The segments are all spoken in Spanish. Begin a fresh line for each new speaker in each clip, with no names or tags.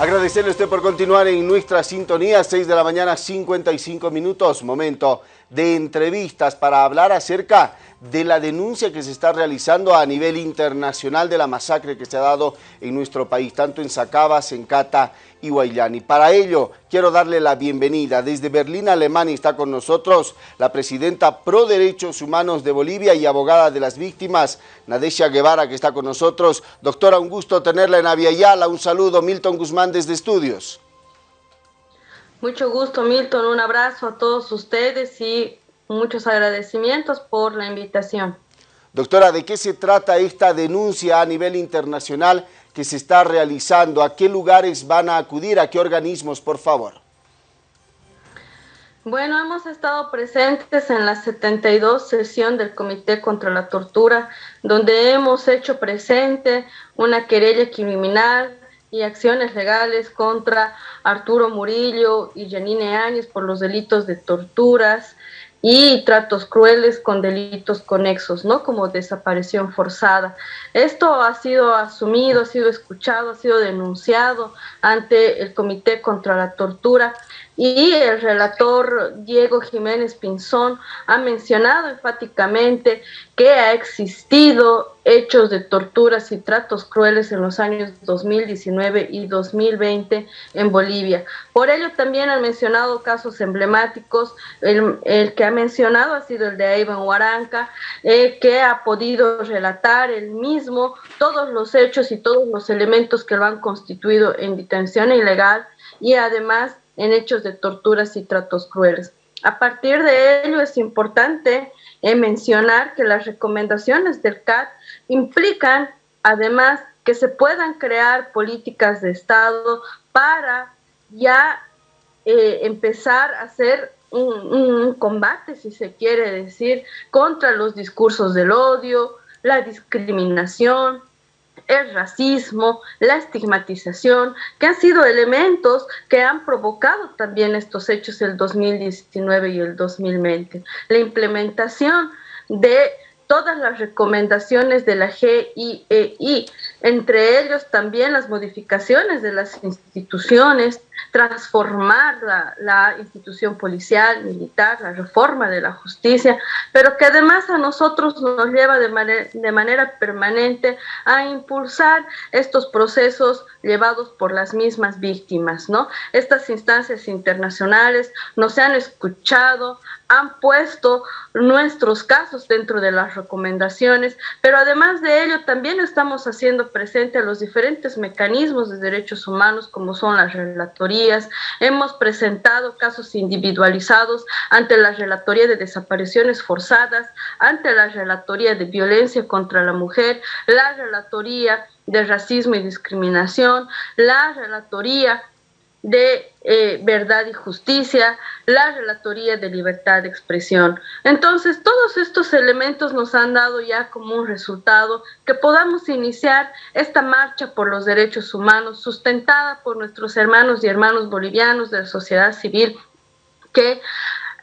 Agradecerle a usted por continuar en nuestra sintonía, 6 de la mañana, 55 minutos, momento de entrevistas para hablar acerca de la denuncia que se está realizando a nivel internacional de la masacre que se ha dado en nuestro país, tanto en Sacabas, en Cata y Guayani. Para ello, quiero darle la bienvenida. Desde Berlín, Alemania, está con nosotros la presidenta Pro Derechos Humanos de Bolivia y abogada de las víctimas, Nadesha Guevara, que está con nosotros. Doctora, un gusto tenerla en Aviala. Un saludo, Milton Guzmán, desde Estudios.
Mucho gusto, Milton. Un abrazo a todos ustedes y muchos agradecimientos por la invitación.
Doctora, ¿de qué se trata esta denuncia a nivel internacional que se está realizando? ¿A qué lugares van a acudir? ¿A qué organismos, por favor?
Bueno, hemos estado presentes en la 72 sesión del Comité contra la Tortura, donde hemos hecho presente una querella criminal y acciones legales contra Arturo Murillo y Janine Áñez por los delitos de torturas y tratos crueles con delitos conexos, ¿no? Como desaparición forzada. Esto ha sido asumido, ha sido escuchado, ha sido denunciado ante el Comité contra la Tortura y el relator Diego Jiménez Pinzón ha mencionado enfáticamente que ha existido hechos de torturas y tratos crueles en los años 2019 y 2020 en Bolivia. Por ello también han mencionado casos emblemáticos, el, que ha mencionado ha sido el de Ivan Huaranca, eh, que ha podido relatar él mismo todos los hechos y todos los elementos que lo han constituido en detención ilegal y además en hechos de torturas y tratos crueles. A partir de ello es importante eh, mencionar que las recomendaciones del CAT implican además que se puedan crear políticas de Estado para ya eh, empezar a hacer un, combate, si se quiere decir, contra los discursos del odio, la discriminación, el racismo, la estigmatización, que han sido elementos que han provocado también estos hechos el 2019 y el 2020. La implementación de todas las recomendaciones de la GIEI, entre ellos también las modificaciones de las instituciones, transformar la, institución policial, militar, la reforma de la justicia, pero que además a nosotros nos lleva de, de manera permanente a impulsar estos procesos llevados por las mismas víctimas, ¿no? Estas instancias internacionales nos han escuchado, han puesto nuestros casos dentro de las recomendaciones, pero además de ello también estamos haciendo presente los diferentes mecanismos de derechos humanos como son las relatorías. Hemos presentado casos individualizados ante la relatoría de desapariciones forzadas, ante la relatoría de violencia contra la mujer, la relatoría de racismo y discriminación, la relatoría de eh, verdad y justicia, la relatoría de libertad de expresión. Entonces, todos estos elementos nos han dado ya como un resultado que podamos iniciar esta marcha por los derechos humanos sustentada por nuestros hermanos y hermanos bolivianos de la sociedad civil que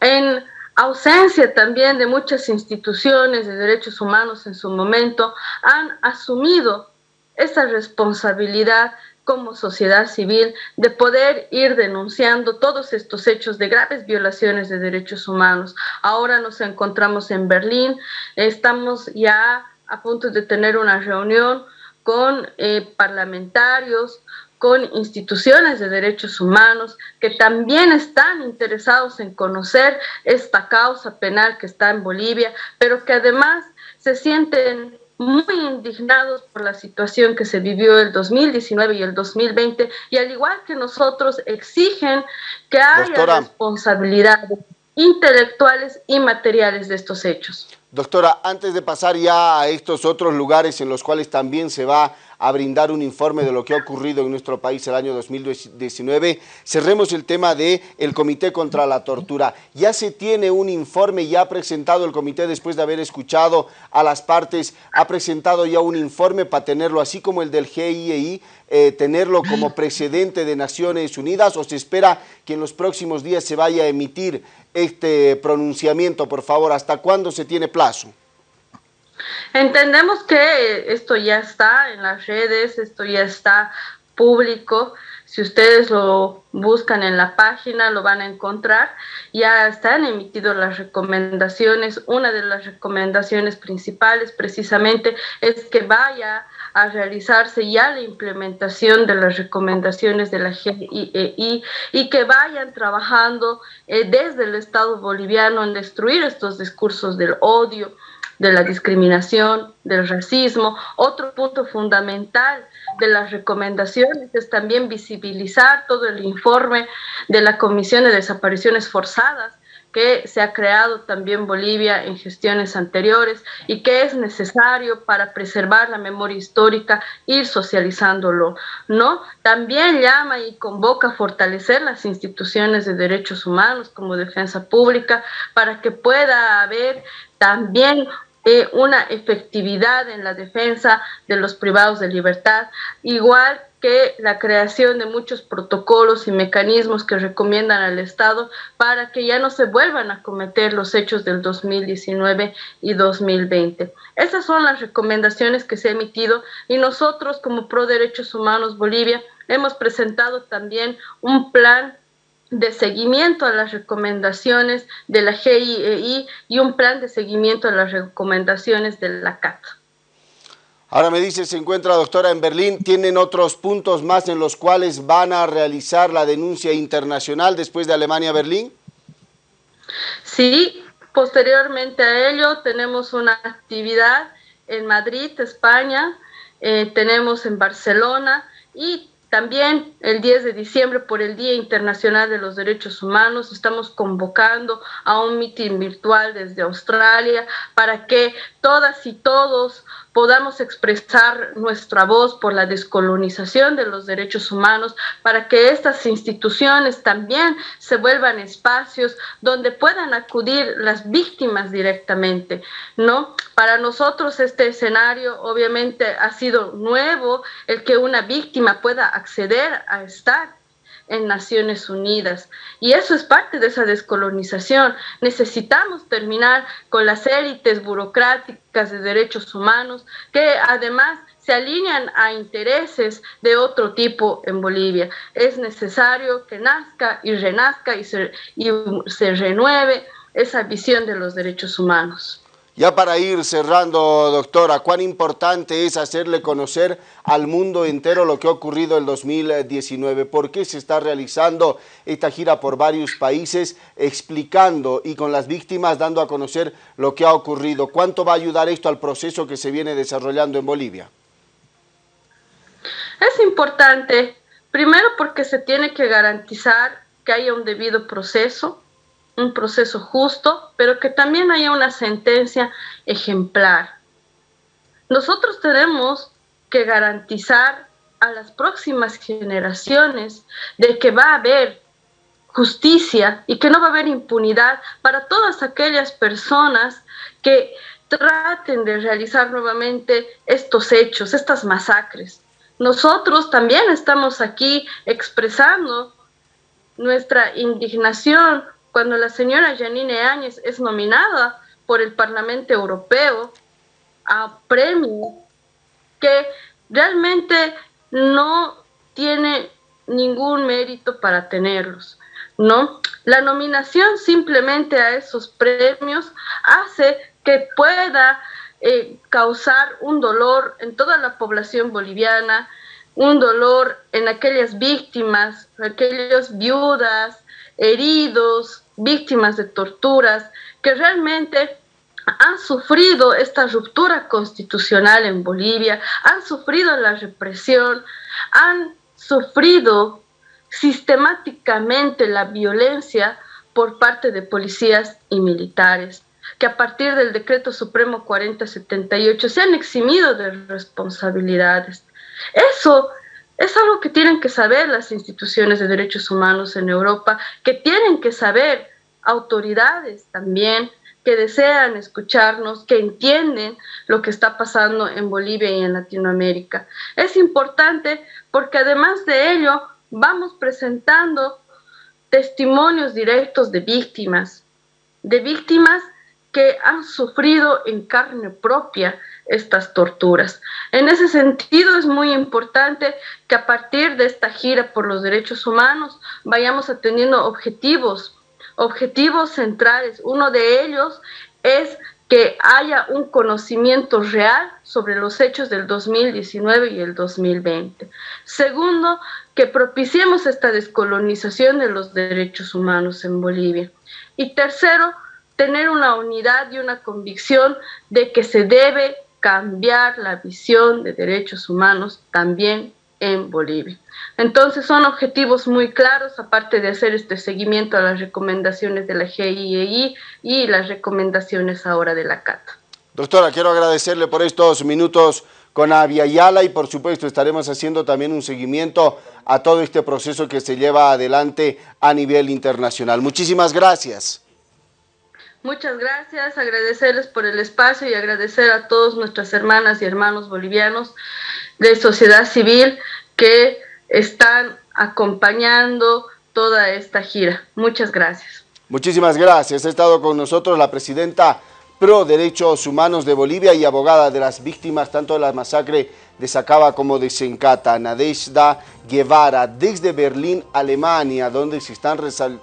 en ausencia también de muchas instituciones de derechos humanos en su momento han asumido esa responsabilidad como sociedad civil de poder ir denunciando todos estos hechos de graves violaciones de derechos humanos. Ahora nos encontramos en Berlín, estamos ya a punto de tener una reunión con eh, parlamentarios, con instituciones de derechos humanos que también están interesados en conocer esta causa penal que está en Bolivia, pero que además se sienten muy indignados por la situación que se vivió el 2019 y el 2020 y al igual que nosotros exigen que haya responsabilidades intelectuales y materiales de estos hechos.
Doctora, antes de pasar ya a estos otros lugares en los cuales también se va a brindar un informe de lo que ha ocurrido en nuestro país el año 2019. Cerremos el tema del el Comité contra la Tortura. Ya se tiene un informe, ya ha presentado el comité después de haber escuchado a las partes, ha presentado ya un informe para tenerlo así como el del GIEI, eh, tenerlo como precedente de Naciones Unidas o se espera que en los próximos días se vaya a emitir este pronunciamiento, por favor, ¿hasta cuándo se tiene plazo?
Entendemos que esto ya está en las redes, esto ya está público, si ustedes lo buscan en la página, lo van a encontrar. Ya están emitidas las recomendaciones. Una de las recomendaciones principales precisamente es que vaya a realizarse ya la implementación de las recomendaciones de la GIEI e y que vayan trabajando eh, desde el Estado boliviano en destruir estos discursos del odio, de la discriminación, del racismo. Otro punto fundamental de las recomendaciones es también visibilizar todo el informe de la Comisión de Desapariciones Forzadas que se ha creado también Bolivia en gestiones anteriores y que es necesario para preservar la memoria histórica, ir socializándolo, ¿no? También llama y convoca a fortalecer las instituciones de derechos humanos como defensa pública para que pueda haber también eh, una efectividad en la defensa de los privados de libertad, igual que la creación de muchos protocolos y mecanismos que recomiendan al Estado para que ya no se vuelvan a cometer los hechos del 2019 y 2020. Esas son las recomendaciones que se han emitido y nosotros como Pro Derechos Humanos Bolivia hemos presentado también un plan de seguimiento a las recomendaciones de la GIEI y un plan de seguimiento a las recomendaciones de la CAT.
Ahora me dice, se encuentra doctora en Berlín, ¿tienen otros puntos más en los cuales van a realizar la denuncia internacional después de Alemania-Berlín?
Sí, posteriormente a ello tenemos una actividad en Madrid, España, eh, tenemos en Barcelona y también el 10 de diciembre, por el Día Internacional de los Derechos Humanos, estamos convocando a un mitin virtual desde Australia para que todas y todos podamos expresar nuestra voz por la descolonización de los derechos humanos, para que estas instituciones también se vuelvan espacios donde puedan acudir las víctimas directamente, ¿no? Para nosotros este escenario obviamente ha sido nuevo, el que una víctima pueda acceder a estar en Naciones Unidas. Y eso es parte de esa descolonización. Necesitamos terminar con las élites burocráticas de derechos humanos que además se alinean a intereses de otro tipo en Bolivia. Es necesario que nazca y renazca y se, y se renueve esa visión de los derechos humanos.
Ya para ir cerrando, doctora, ¿cuán importante es hacerle conocer al mundo entero lo que ha ocurrido el 2019? ¿Por qué se está realizando esta gira por varios países explicando y con las víctimas dando a conocer lo que ha ocurrido? ¿Cuánto va a ayudar esto al proceso que se viene desarrollando en Bolivia?
Es importante, primero porque se tiene que garantizar que haya un debido proceso, un proceso justo, pero que también haya una sentencia ejemplar. Nosotros tenemos que garantizar a las próximas generaciones de que va a haber justicia y que no va a haber impunidad para todas aquellas personas que traten de realizar nuevamente estos hechos, estas masacres. Nosotros también estamos aquí expresando nuestra indignación cuando la señora Janine Áñez es nominada por el Parlamento Europeo a premio que realmente no tiene ningún mérito para tenerlos, ¿no? La nominación simplemente a esos premios hace que pueda eh, causar un dolor en toda la población boliviana, un dolor en aquellas víctimas, aquellas viudas, heridos, víctimas de torturas, que realmente han sufrido esta ruptura constitucional en Bolivia, han sufrido la represión, han sufrido sistemáticamente la violencia por parte de policías y militares, que a partir del decreto supremo 4078 se han eximido de responsabilidades. Eso es algo que tienen que saber las instituciones de derechos humanos en Europa, que tienen que saber autoridades también que desean escucharnos, que entienden lo que está pasando en Bolivia y en Latinoamérica. Es importante porque además de ello vamos presentando testimonios directos de víctimas, de víctimas que han sufrido en carne propia estas torturas. En ese sentido es muy importante que a partir de esta gira por los derechos humanos vayamos atendiendo objetivos, objetivos centrales. Uno de ellos es que haya un conocimiento real sobre los hechos del 2019 y el 2020. Segundo, que propiciemos esta descolonización de los derechos humanos en Bolivia. Y tercero, tener una unidad y una convicción de que se debe cambiar la visión de derechos humanos también en Bolivia. Entonces son objetivos muy claros, aparte de hacer este seguimiento a las recomendaciones de la GIEI y las recomendaciones ahora de la CATA.
Doctora, quiero agradecerle por estos minutos con Avia Yala y por supuesto estaremos haciendo también un seguimiento a todo este proceso que se lleva adelante a nivel internacional. Muchísimas gracias.
Muchas gracias, agradecerles por el espacio y agradecer a todas nuestras hermanas y hermanos bolivianos de sociedad civil que están acompañando toda esta gira. Muchas gracias.
Muchísimas gracias. Ha estado con nosotros la presidenta pro derechos humanos de Bolivia y abogada de las víctimas tanto de la masacre de Sacaba como de Sencata, Nadezhda Guevara, desde Berlín, Alemania, donde se están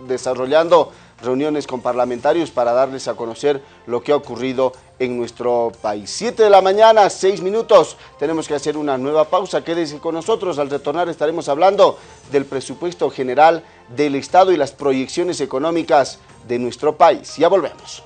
desarrollando reuniones con parlamentarios para darles a conocer lo que ha ocurrido en nuestro país. Siete de la mañana, seis minutos, tenemos que hacer una nueva pausa. Quédese con nosotros, al retornar estaremos hablando del presupuesto general del Estado y las proyecciones económicas de nuestro país. Ya volvemos.